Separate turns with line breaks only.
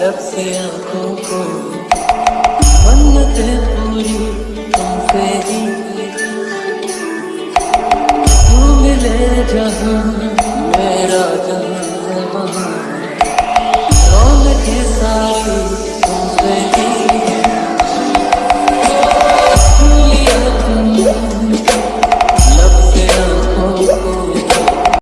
लब से आँखों को। मन्नत है पूरी तुमसे ही। तू मिले जहाँ, मेरा जहाँ, वहाँ।